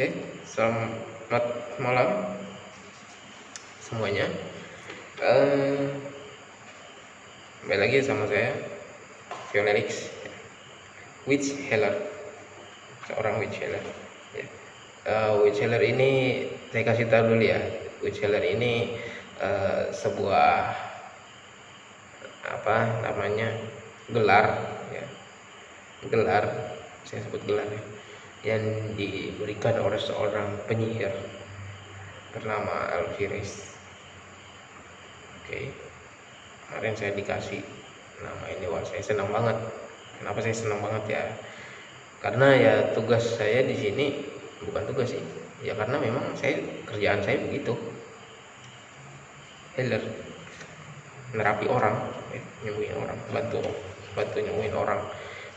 Oke, selamat malam semuanya. Uh, lagi sama saya, Fionelix, Witch Healer, seorang Witch Healer. Ya. Uh, witch Healer ini saya kasih tahu dulu ya, Witch Healer ini uh, sebuah apa namanya gelar, ya. gelar, saya sebut gelar ya yang diberikan oleh seorang penyihir bernama Alfiris. Oke, kemarin saya dikasih nama ini, wah saya senang banget. Kenapa saya senang banget ya? Karena ya tugas saya di sini bukan tugas sih, ya karena memang saya kerjaan saya begitu, healer, nerapi orang, ya, nyembuhin orang, bantu bantu nyembuhin orang.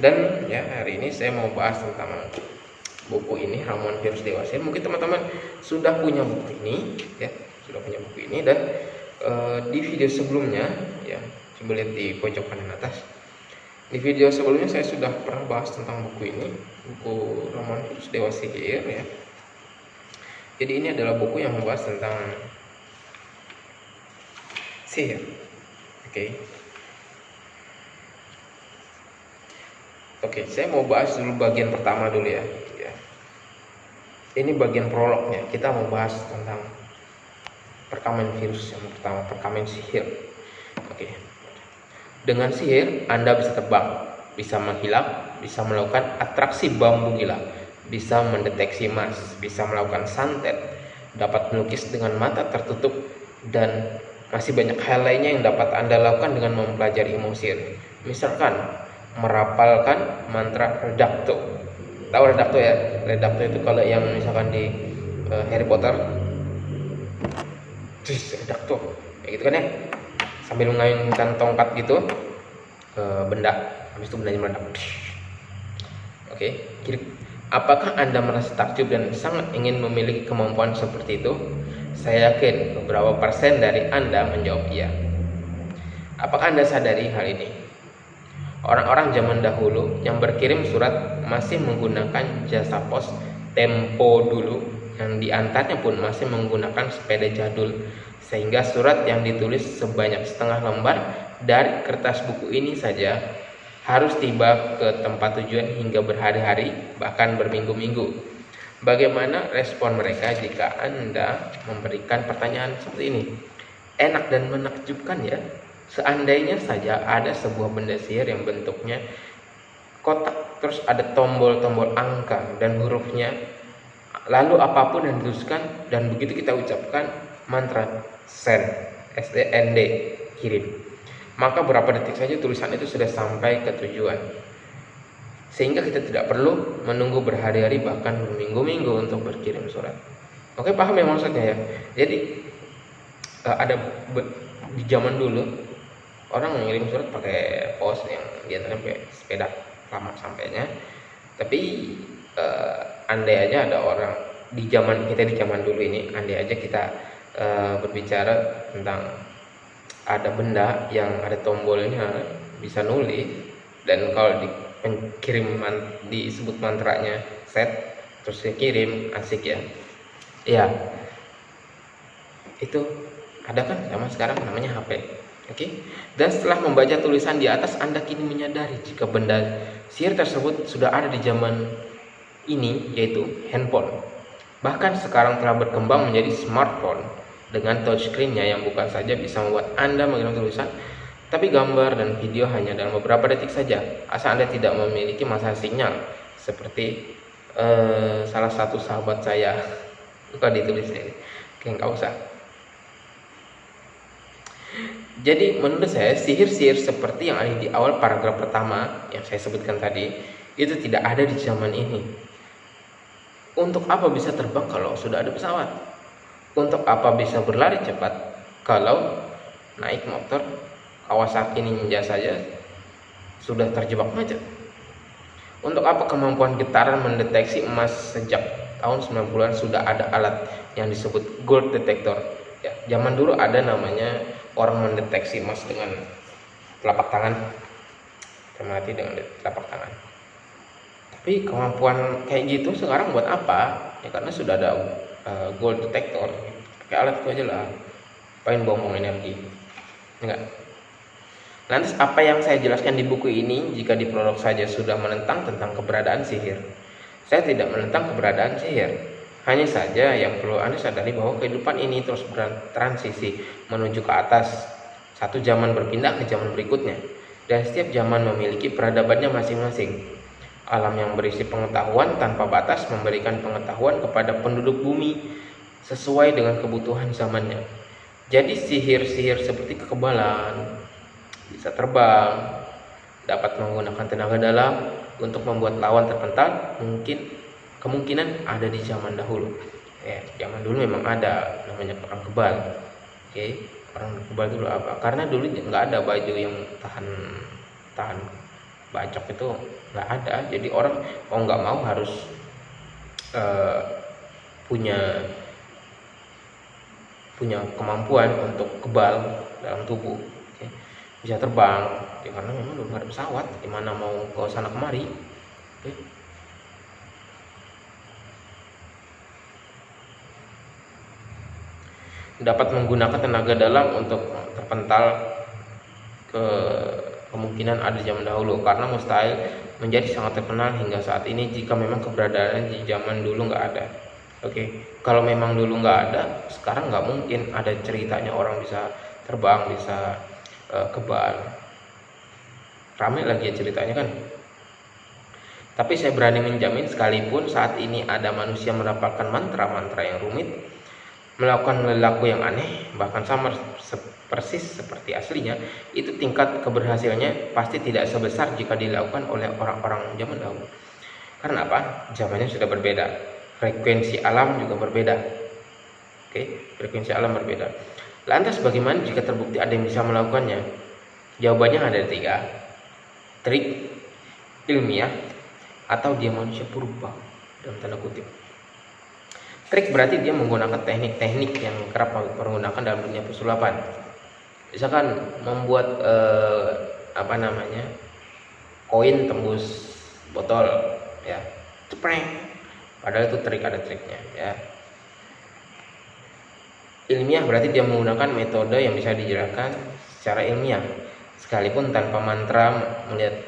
Dan ya hari ini saya mau bahas tentang buku ini ramuan virus dewasa mungkin teman-teman sudah punya buku ini ya sudah punya buku ini dan e, di video sebelumnya ya coba lihat di pojok kanan atas. Di video sebelumnya saya sudah pernah bahas tentang buku ini buku ramuan virus dewasa ya. Jadi ini adalah buku yang membahas tentang sihir. Oke. Okay. Oke, saya mau bahas dulu bagian pertama dulu ya ini bagian prolognya. Kita mau bahas tentang perkamen virus yang pertama perkamen sihir. Oke. Dengan sihir anda bisa terbang bisa menghilang bisa melakukan atraksi bambu gila bisa mendeteksi emas bisa melakukan santet dapat melukis dengan mata tertutup dan masih banyak hal lainnya yang dapat anda lakukan dengan mempelajari ilmu misalkan merapalkan mantra redakto tahu redakto ya? Redakto itu kalau yang misalkan di uh, Harry Potter. Redakto kayak gitu kan ya? Sambil mengayunkan tongkat gitu ke benda. Habis itu bendanya meledak. Oke kiri. Apakah anda merasa takjub dan sangat ingin memiliki kemampuan seperti itu? Saya yakin beberapa persen dari anda menjawab iya. Apakah anda sadari hal ini Orang-orang zaman dahulu yang berkirim surat masih menggunakan jasa pos tempo dulu. Yang diantarnya pun masih menggunakan sepeda jadul. Sehingga surat yang ditulis sebanyak setengah lembar dari kertas buku ini saja harus tiba ke tempat tujuan hingga berhari-hari bahkan berminggu-minggu. Bagaimana respon mereka jika anda memberikan pertanyaan seperti ini? Enak dan menakjubkan ya Seandainya saja ada sebuah benda sihir yang bentuknya kotak terus ada tombol-tombol angka dan hurufnya lalu apa pun yang dituliskan dan begitu kita ucapkan mantra send SDND kirim. Maka berapa detik saja tulisan itu sudah sampai ke tujuan. Sehingga kita tidak perlu menunggu berhari-hari bahkan berminggu-minggu untuk berkirim surat. Oke paham ya maksudnya ya? Jadi eh, ada di zaman dulu orang mengirim surat pakai pos yang biasanya pakai sepeda lama sampainya. Tapi uh, andai aja ada orang di zaman kita di zaman dulu ini andai aja kita uh, berbicara tentang ada benda yang ada tombolnya bisa nulis dan kalau di man, disebut mantranya set terus dikirim asik ya. Ya itu ada kan sama sekarang namanya HP Oke. Dan setelah membaca tulisan di atas, Anda kini menyadari jika benda sihir tersebut sudah ada di zaman ini, yaitu handphone. Bahkan sekarang telah berkembang menjadi smartphone dengan touchscreen-nya yang bukan saja bisa membuat Anda mengirim tulisan, tapi gambar dan video hanya dalam beberapa detik saja, asal Anda tidak memiliki masa sinyal, seperti uh, salah satu sahabat saya. Lupa ditulis ini, kayak nggak usah. Jadi menurut saya sihir-sihir seperti yang ada di awal paragraf pertama yang saya sebutkan tadi itu tidak ada di zaman ini. Untuk apa bisa terbang kalau sudah ada pesawat? Untuk apa bisa berlari cepat kalau naik motor Kawasaki Ninja saja sudah terjebak macet? Untuk apa kemampuan getaran mendeteksi emas sejak tahun 90-an sudah ada alat yang disebut gold detector? Ya, zaman dulu ada namanya orang mendeteksi emas dengan telapak tangan. Mati dengan telapak tangan. Tapi kemampuan kayak gitu sekarang buat apa? Ya karena sudah ada uh, gold detector. Pakai alat itu aja lah. Paling buang energi? Enggak lantas apa yang saya jelaskan di buku ini jika di prolog saja sudah menentang tentang keberadaan sihir? Saya tidak menentang keberadaan sihir hanya saja yang perlu Anda sadari bahwa kehidupan ini terus bertransisi menuju ke atas. Satu zaman berpindah ke zaman berikutnya. Dan setiap zaman memiliki peradabannya masing-masing. Alam yang berisi pengetahuan tanpa batas memberikan pengetahuan kepada penduduk bumi sesuai dengan kebutuhan zamannya. Jadi sihir-sihir seperti kekebalan, bisa terbang, dapat menggunakan tenaga dalam untuk membuat lawan terpental, mungkin kemungkinan ada di zaman dahulu ya zaman dulu memang ada namanya perang kebal oke okay? perang kebal dulu apa karena dulu nggak ada baju yang tahan tahan bacok itu nggak ada jadi orang mau nggak mau harus uh, punya punya kemampuan untuk kebal dalam tubuh okay? bisa terbang ya karena memang nggak ada pesawat gimana mau ke sana kemari okay? Dapat menggunakan tenaga dalam untuk terpental ke kemungkinan ada zaman dahulu. Karena mustahil menjadi sangat terkenal hingga saat ini jika memang keberadaan di zaman dulu nggak ada. Oke okay. kalau memang dulu nggak ada sekarang nggak mungkin ada ceritanya orang bisa terbang bisa uh, kebal ramai lagi ya ceritanya kan? Tapi saya berani menjamin sekalipun saat ini ada manusia mendapatkan mantra-mantra yang rumit melakukan perilaku yang aneh, bahkan sama persis seperti aslinya, itu tingkat keberhasilannya pasti tidak sebesar jika dilakukan oleh orang-orang zaman dahulu. Karena apa? Zamannya sudah berbeda. Frekuensi alam juga berbeda. Oke, frekuensi alam berbeda. Lantas bagaimana jika terbukti ada yang bisa melakukannya? Jawabannya ada tiga. Trik, ilmiah, atau dia manusia purba dalam tanda kutip. Trik berarti dia menggunakan teknik-teknik yang kerap menggunakan dalam dunia pesulapan. Misalkan membuat eh, apa namanya koin tembus botol, ya, cepreng. Padahal itu trik ada triknya, ya. Ilmiah berarti dia menggunakan metode yang bisa dijelaskan secara ilmiah, sekalipun tanpa mantra melihat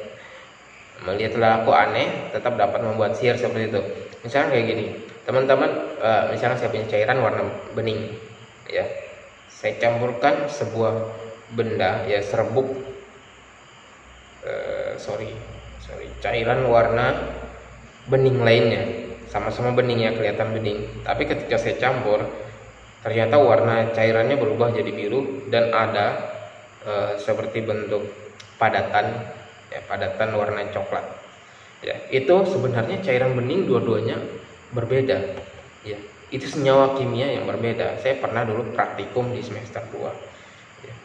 melihat laku aneh tetap dapat membuat sihir seperti itu. Misalnya kayak gini, teman-teman uh, misalnya saya punya cairan warna bening ya. Saya campurkan sebuah benda ya serbuk. Uh, sorry sorry cairan warna bening lainnya. Sama-sama bening ya kelihatan bening. Tapi ketika saya campur ternyata warna cairannya berubah jadi biru dan ada uh, seperti bentuk padatan ya padatan warna coklat. Ya itu sebenarnya cairan bening dua-duanya berbeda. Ya itu senyawa kimia yang berbeda. Saya pernah dulu praktikum di semester 2 ya.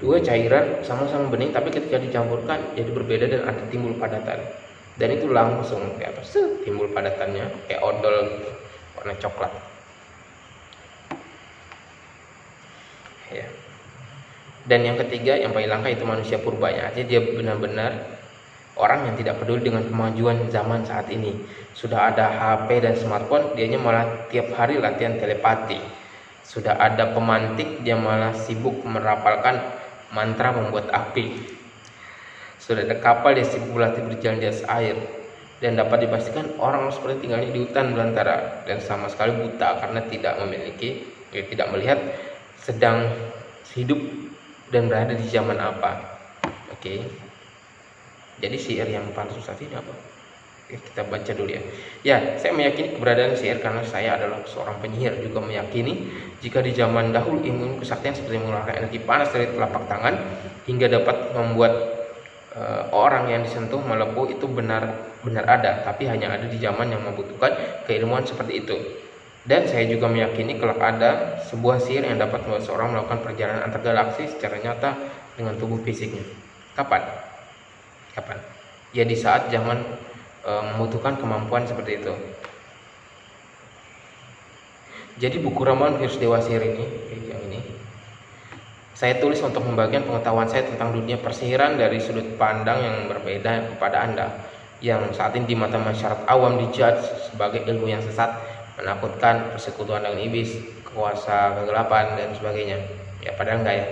dua cairan sama-sama bening tapi ketika dicampurkan jadi berbeda dan ada timbul padatan. Dan itu langsung kayak apa timbul padatannya kayak odol gitu warna coklat. Ya. Dan yang ketiga yang paling langka itu manusia purbanya. Jadi dia benar-benar orang yang tidak peduli dengan kemajuan zaman saat ini. Sudah ada HP dan smartphone, dianya malah tiap hari latihan telepati. Sudah ada pemantik, dia malah sibuk merapalkan mantra membuat api. Sudah ada kapal, dia sibuk berlatih berjalan di atas air. Dan dapat dipastikan orang seperti tinggalnya di hutan belantara dan sama sekali buta karena tidak memiliki, ya, tidak melihat sedang hidup dan berada di zaman apa. Oke. Okay. Jadi syair yang palsu saat ini apa? Oke, kita baca dulu ya. Ya, saya meyakini keberadaan syair karena saya adalah seorang penyihir juga meyakini jika di zaman dahulu ilmu kesaktian seperti mengeluarkan energi panas dari telapak tangan hingga dapat membuat uh, orang yang disentuh melepuh itu benar benar ada, tapi hanya ada di zaman yang membutuhkan keilmuan seperti itu. Dan saya juga meyakini kalau ada sebuah sihir yang dapat membuat seorang melakukan perjalanan antar galaksi secara nyata dengan tubuh fisiknya. Kapan? Kapan? Ya di saat zaman e, membutuhkan kemampuan seperti itu. Jadi buku ramalan virus dewa sihir ini yang ini saya tulis untuk membagikan pengetahuan saya tentang dunia persihiran dari sudut pandang yang berbeda kepada anda yang saat ini di mata masyarakat awam dijudge sebagai ilmu yang sesat menakutkan persekutuan dengan iblis kuasa kegelapan dan sebagainya. Ya padahal enggak ya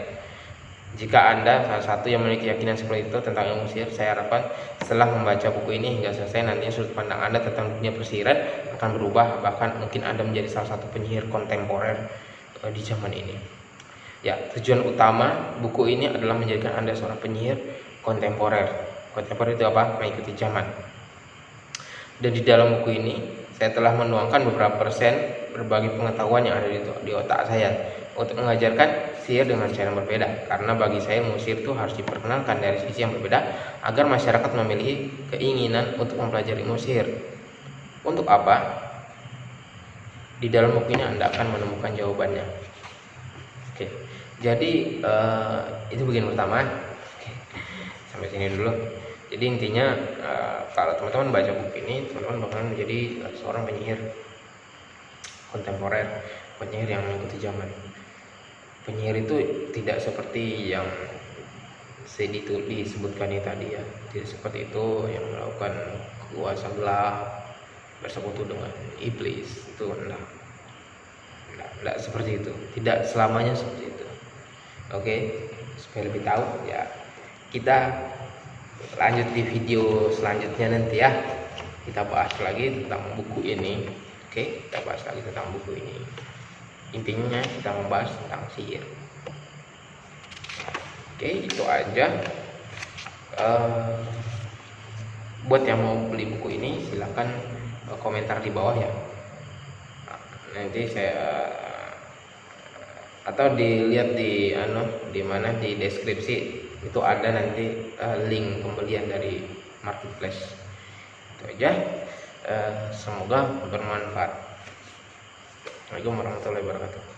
jika anda salah satu yang memiliki keyakinan seperti itu tentang ilmu sihir saya harapkan setelah membaca buku ini hingga selesai nantinya sudut pandang anda tentang dunia persihiran akan berubah bahkan mungkin anda menjadi salah satu penyihir kontemporer uh, di zaman ini. Ya tujuan utama buku ini adalah menjadikan anda seorang penyihir kontemporer. Kontemporer itu apa? Mengikuti zaman. Dan di dalam buku ini saya telah menuangkan beberapa persen berbagai pengetahuan yang ada di otak saya untuk mengajarkan sihir dengan cara yang berbeda. Karena bagi saya musir itu harus diperkenalkan dari sisi yang berbeda agar masyarakat memiliki keinginan untuk mempelajari musir. Untuk apa? Di dalam buku ini anda akan menemukan jawabannya. Oke. Jadi uh, itu bagian pertama. Oke. sampai sini dulu. Jadi intinya uh, kalau teman-teman baca buku ini teman-teman bakalan menjadi seorang penyihir kontemporer penyihir yang mengikuti zaman penyihir itu tidak seperti yang saya disebutkan ini tadi ya. Tidak seperti itu yang melakukan kuasa gelap bersekutu dengan iblis. Itu enggak. Enggak, enggak seperti itu. Tidak selamanya seperti itu. Oke supaya lebih tahu ya kita lanjut di video selanjutnya nanti ya. Kita bahas lagi tentang buku ini. Oke kita bahas lagi tentang buku ini intinya kita membahas tentang sihir. Oke itu aja. Uh, buat yang mau beli buku ini silahkan uh, komentar di bawah ya. Nanti saya atau dilihat di ano di mana di deskripsi. Itu ada nanti uh, link pembelian dari marketplace. Itu aja. Uh, semoga bermanfaat Assalamualaikum warahmatullahi wabarakatuh